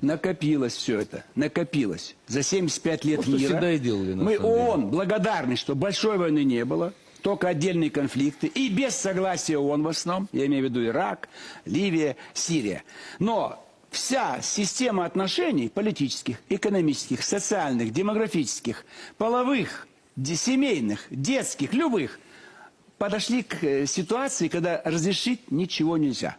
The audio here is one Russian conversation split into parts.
Накопилось все это, накопилось. За 75 лет что мира всегда и делали, на мы самом деле. ООН благодарны, что большой войны не было, только отдельные конфликты, и без согласия ООН в основном, я имею в виду Ирак, Ливия, Сирия. Но вся система отношений политических, экономических, социальных, демографических, половых, семейных, детских, любых, подошли к э, ситуации, когда разрешить ничего нельзя.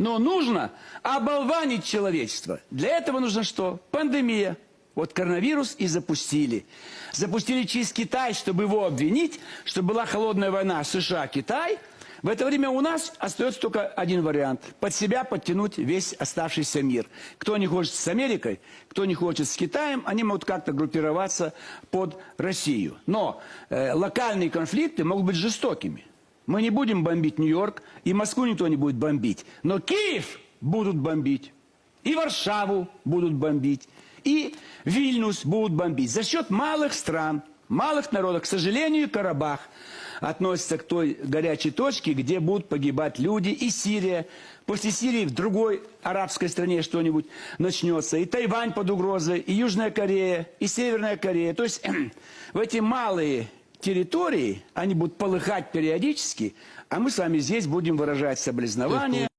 Но нужно оболванить человечество. Для этого нужно что? Пандемия. Вот коронавирус и запустили. Запустили через Китай, чтобы его обвинить, что была холодная война США-Китай. В это время у нас остается только один вариант. Под себя подтянуть весь оставшийся мир. Кто не хочет с Америкой, кто не хочет с Китаем, они могут как-то группироваться под Россию. Но э, локальные конфликты могут быть жестокими. Мы не будем бомбить Нью-Йорк, и Москву никто не будет бомбить. Но Киев будут бомбить, и Варшаву будут бомбить, и Вильнюс будут бомбить. За счет малых стран, малых народов. К сожалению, Карабах относится к той горячей точке, где будут погибать люди, и Сирия. После Сирии в другой арабской стране что-нибудь начнется. И Тайвань под угрозой, и Южная Корея, и Северная Корея. То есть в эти малые территории, они будут полыхать периодически, а мы с вами здесь будем выражать соболезнования.